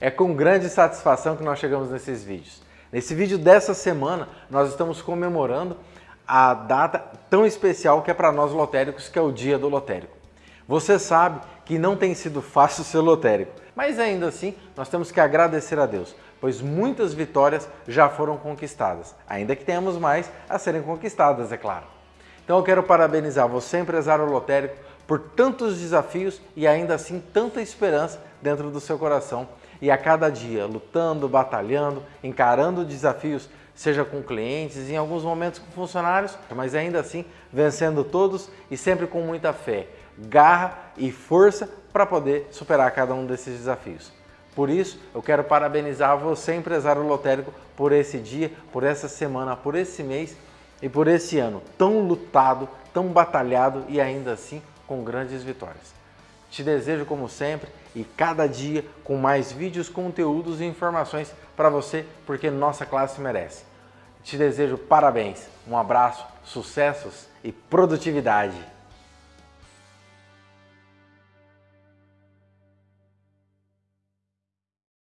É com grande satisfação que nós chegamos nesses vídeos. Nesse vídeo dessa semana, nós estamos comemorando a data tão especial que é para nós lotéricos, que é o Dia do Lotérico. Você sabe que não tem sido fácil ser lotérico, mas ainda assim nós temos que agradecer a Deus, pois muitas vitórias já foram conquistadas, ainda que tenhamos mais a serem conquistadas, é claro. Então eu quero parabenizar você, empresário lotérico, por tantos desafios e ainda assim tanta esperança dentro do seu coração e a cada dia lutando, batalhando, encarando desafios, seja com clientes, em alguns momentos com funcionários, mas ainda assim vencendo todos e sempre com muita fé, garra e força para poder superar cada um desses desafios. Por isso, eu quero parabenizar você, empresário lotérico, por esse dia, por essa semana, por esse mês e por esse ano tão lutado, tão batalhado e ainda assim com grandes vitórias. Te desejo, como sempre, e cada dia com mais vídeos, conteúdos e informações para você, porque nossa classe merece. Te desejo parabéns, um abraço, sucessos e produtividade!